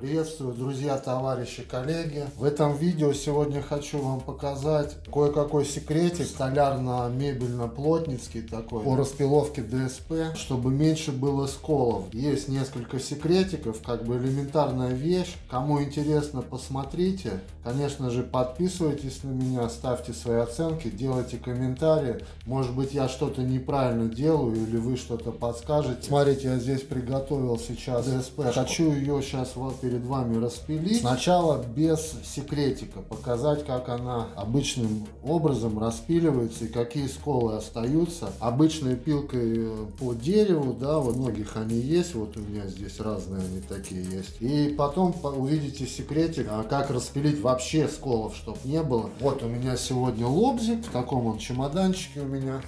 Приветствую, друзья, товарищи, коллеги. В этом видео сегодня хочу вам показать кое-какой секретик столярно-мебельно-плотницкий такой по распиловке ДСП, чтобы меньше было сколов. Есть несколько секретиков, как бы элементарная вещь. Кому интересно, посмотрите. Конечно же, подписывайтесь на меня, ставьте свои оценки, делайте комментарии. Может быть, я что-то неправильно делаю или вы что-то подскажете. Смотрите, я здесь приготовил сейчас ДСП. Хочу ее сейчас вот перед вами распилить. Сначала без секретика, показать, как она обычным образом распиливается и какие сколы остаются. Обычной пилкой э, по дереву, да, вот многих они есть, вот у меня здесь разные они такие есть. И потом увидите секретик, а как распилить вообще сколов, чтобы не было. Вот у меня сегодня лобзик, в таком он чемоданчике у меня.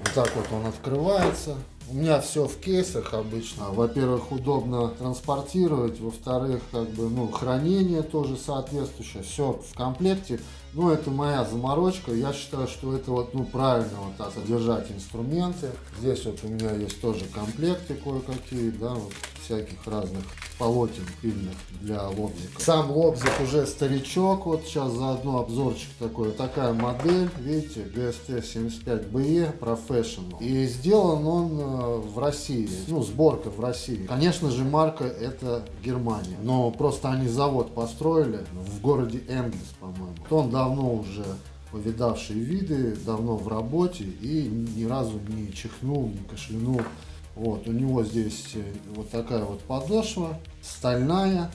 Вот так вот он открывается. У меня все в кейсах обычно. Во-первых, удобно транспортировать. Во-вторых, как бы, ну, хранение тоже соответствующее. Все в комплекте. Ну, это моя заморочка. Я считаю, что это вот, ну, правильно вот так содержать инструменты. Здесь вот у меня есть тоже комплекты кое-какие, да, вот всяких разных полотен пильных для лобзика. Сам лобзик уже старичок, вот сейчас заодно обзорчик такой. Такая модель, видите, GST75BE Professional. И сделан он э, в России, ну, сборка в России. Конечно же, марка это Германия, но просто они завод построили в городе Энгельс, по-моему. Он давно уже повидавшие виды, давно в работе и ни разу не чихнул, не кашлянул вот, у него здесь э, вот такая вот подошва, стальная,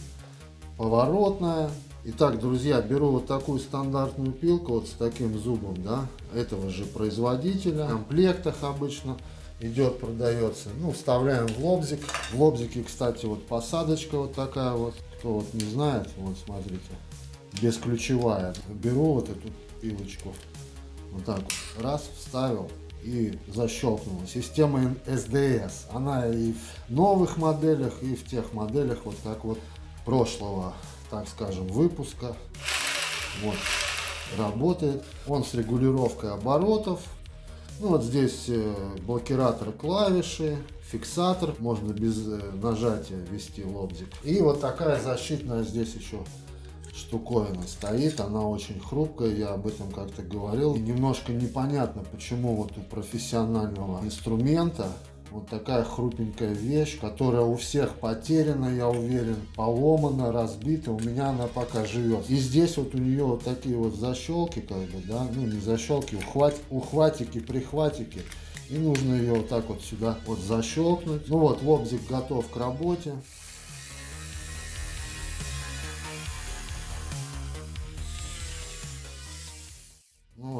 поворотная. Итак, друзья, беру вот такую стандартную пилку вот с таким зубом, да, этого же производителя, в комплектах обычно идет, продается. Ну, вставляем в лобзик. В лобзике, кстати, вот посадочка вот такая вот. Кто вот не знает, вот смотрите, бесключевая. Беру вот эту пилочку, вот так вот, раз, вставил, и защелкнула. Система SDS, она и в новых моделях, и в тех моделях вот так вот прошлого, так скажем, выпуска. Вот, работает. Он с регулировкой оборотов. Ну вот здесь э, блокиратор клавиши, фиксатор, можно без э, нажатия ввести лобзик. И вот такая защитная здесь еще штуковина стоит, она очень хрупкая, я об этом как-то говорил. И немножко непонятно, почему вот у профессионального инструмента вот такая хрупенькая вещь, которая у всех потеряна, я уверен, поломана, разбита, у меня она пока живет. И здесь вот у нее вот такие вот защелки, как бы, да, ну не защелки, ухват, ухватики, прихватики. И нужно ее вот так вот сюда вот защелкнуть. Ну вот, лобзик готов к работе.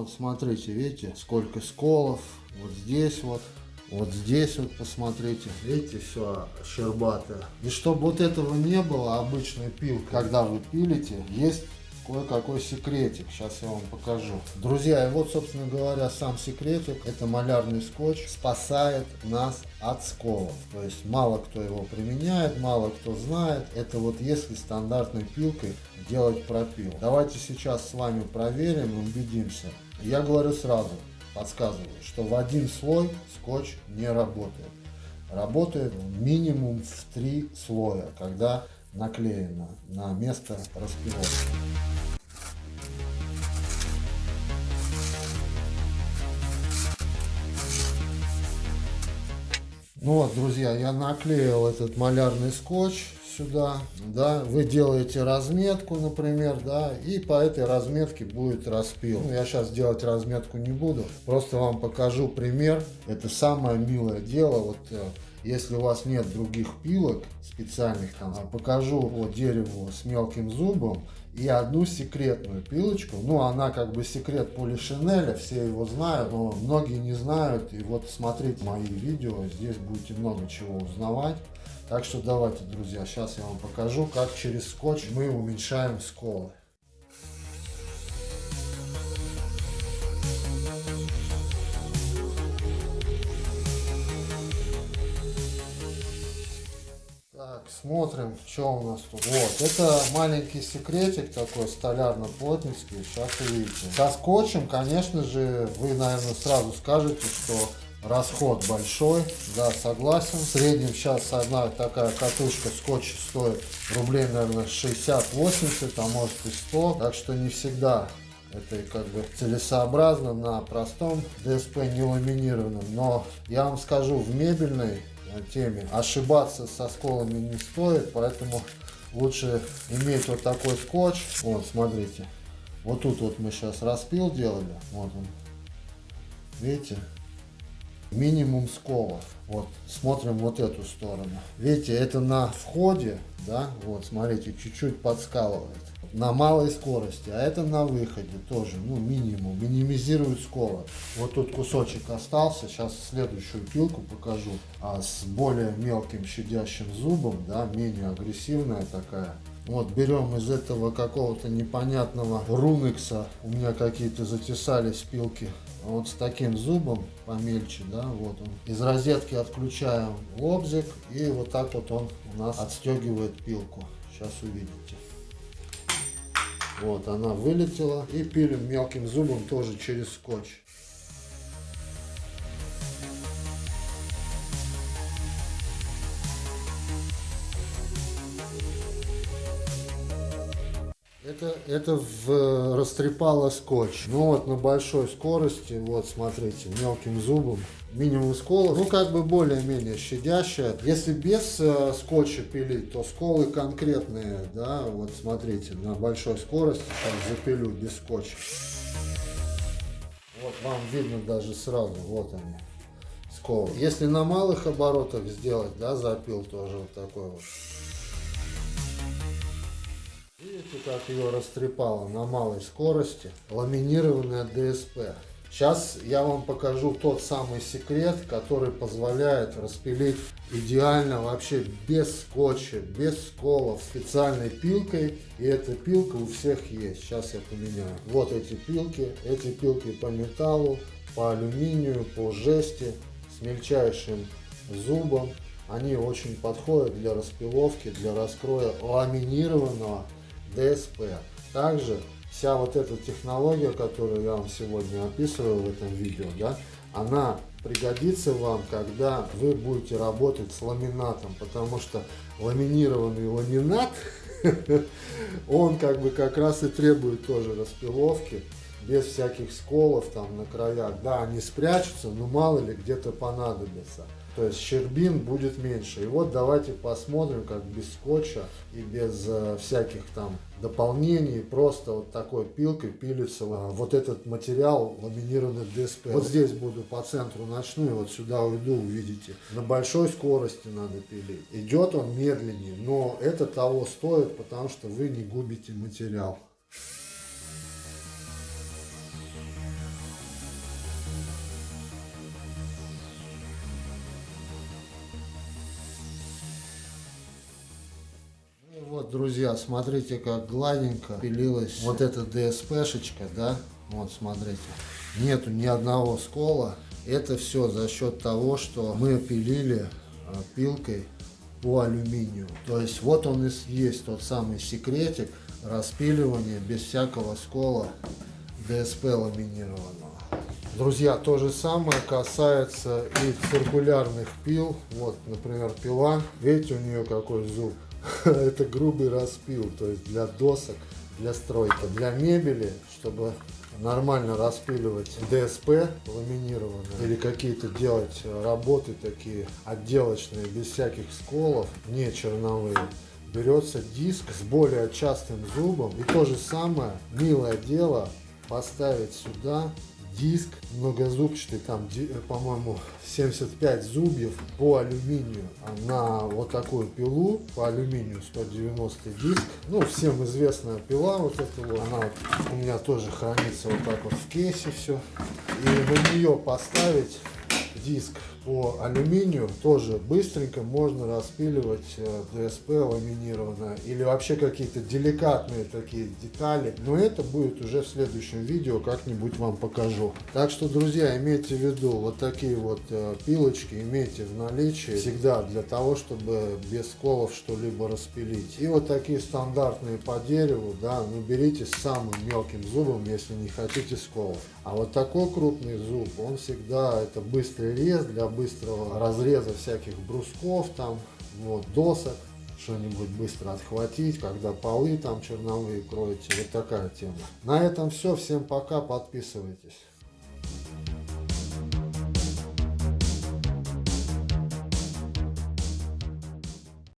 Вот смотрите, видите, сколько сколов. Вот здесь вот. Вот здесь вот посмотрите, видите, все щербатое. И чтобы вот этого не было, обычной пил, когда вы пилите, есть кое-какой секретик. Сейчас я вам покажу. Друзья, и вот, собственно говоря, сам секретик. Это малярный скотч спасает нас от сколов. То есть мало кто его применяет, мало кто знает. Это вот если стандартной пилкой делать пропил. Давайте сейчас с вами проверим и убедимся. Я говорю сразу, подсказываю, что в один слой скотч не работает. Работает минимум в три слоя, когда наклеено на место распиловки. Ну вот, друзья, я наклеил этот малярный скотч сюда, да, вы делаете разметку, например, да, и по этой разметке будет распил. Ну, я сейчас делать разметку не буду, просто вам покажу пример. Это самое милое дело, вот э, если у вас нет других пилок специальных, там, а покажу по дереву с мелким зубом и одну секретную пилочку. Ну, она как бы секрет полишинеля, все его знают, но многие не знают. И вот смотрите мои видео, здесь будете много чего узнавать. Так что давайте, друзья, сейчас я вам покажу, как через скотч мы уменьшаем сколы. Так, смотрим, что у нас тут. Вот, это маленький секретик такой столярно-плотницкий, сейчас увидите. Со скотчем, конечно же, вы, наверное, сразу скажете, что расход большой, да, согласен. В среднем сейчас одна такая катушка скотча стоит рублей, наверное, 60-80, а может и 100. Так что не всегда это как бы целесообразно на простом ДСП не ламинированном. Но я вам скажу, в мебельной теме ошибаться со сколами не стоит, поэтому лучше иметь вот такой скотч. Вот, смотрите. Вот тут вот мы сейчас распил делали. Вот он. Видите? Минимум сколов. Вот, смотрим вот эту сторону. Видите, это на входе, да, вот, смотрите, чуть-чуть подскалывает на малой скорости, а это на выходе тоже, ну, минимум, минимизирует скорость. Вот тут кусочек остался, сейчас следующую пилку покажу, а с более мелким щадящим зубом, да, менее агрессивная такая. Вот берем из этого какого-то непонятного рунекса, у меня какие-то затесались пилки, вот с таким зубом помельче, да, вот он. Из розетки отключаем лобзик и вот так вот он у нас отстегивает пилку. Сейчас увидите. Вот, она вылетела. И пилим мелким зубом тоже через скотч. Это, это в, растрепало скотч. Ну вот на большой скорости, вот смотрите, мелким зубом минимум сколов, ну как бы более-менее щадящая. Если без э, скотча пилить, то сколы конкретные, да, вот смотрите, на большой скорости сейчас запилю без скотча. Вот вам видно даже сразу, вот они, сколы. Если на малых оборотах сделать, да, запил тоже вот такой вот. Видите, как ее растрепало на малой скорости. Ламинированная ДСП. Сейчас я вам покажу тот самый секрет, который позволяет распилить идеально вообще без скотча, без сколов, специальной пилкой. И эта пилка у всех есть. Сейчас я поменяю. Вот эти пилки. Эти пилки по металлу, по алюминию, по жести, с мельчайшим зубом. Они очень подходят для распиловки, для раскроя ламинированного ДСП. Также вся вот эта технология, которую я вам сегодня описываю в этом видео, да, она пригодится вам, когда вы будете работать с ламинатом, потому что ламинированный ламинат, он как бы как раз и требует тоже распиловки, без всяких сколов там на краях. Да, они спрячутся, но мало ли где-то понадобится. То есть щербин будет меньше. И вот давайте посмотрим, как без скотча и без э, всяких там дополнений, просто вот такой пилкой пилится вот этот материал ламинированный ДСП. Вот здесь буду по центру начну и вот сюда уйду, увидите. На большой скорости надо пилить. Идет он медленнее, но это того стоит, потому что вы не губите материал. Друзья, смотрите, как гладенько пилилась вот эта ДСПшечка, да? Вот, смотрите. Нету ни одного скола. Это все за счет того, что мы пилили а, пилкой по алюминию. То есть вот он и есть тот самый секретик распиливания без всякого скола ДСП ламинированного. Друзья, то же самое касается и циркулярных пил. Вот, например, пила. Видите, у нее какой зуб. это грубый распил, то есть для досок, для стройки, для мебели, чтобы нормально распиливать ДСП ламинированные или какие-то делать работы такие отделочные без всяких сколов, не черновые. Берется диск с более частым зубом и то же самое милое дело поставить сюда диск многозубчатый, там, э, по-моему, 75 зубьев по алюминию а на вот такую пилу, по алюминию 190 диск. Ну, всем известная пила вот эта вот, она вот у меня тоже хранится вот так вот в кейсе все. И на нее поставить диск по алюминию тоже быстренько можно распиливать э, ДСП ламинированное или вообще какие-то деликатные такие детали. Но это будет уже в следующем видео, как-нибудь вам покажу. Так что, друзья, имейте в виду, вот такие вот э, пилочки имейте в наличии всегда для того, чтобы без сколов что-либо распилить. И вот такие стандартные по дереву, да, ну берите с самым мелким зубом, если не хотите сколов. А вот такой крупный зуб, он всегда, это быстрый рез для быстрого разреза всяких брусков там, вот, досок что-нибудь быстро отхватить, когда полы там черновые кроете. Вот такая тема. На этом все. Всем пока. Подписывайтесь.